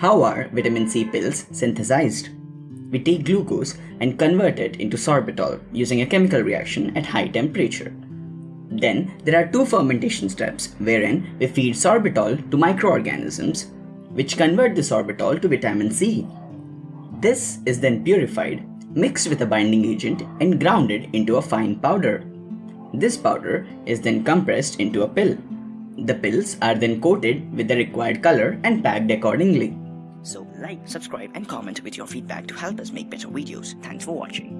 How are vitamin C pills synthesized? We take glucose and convert it into sorbitol using a chemical reaction at high temperature. Then there are two fermentation steps wherein we feed sorbitol to microorganisms which convert the sorbitol to vitamin C. This is then purified, mixed with a binding agent and grounded into a fine powder. This powder is then compressed into a pill. The pills are then coated with the required color and packed accordingly. So like, subscribe and comment with your feedback to help us make better videos. Thanks for watching.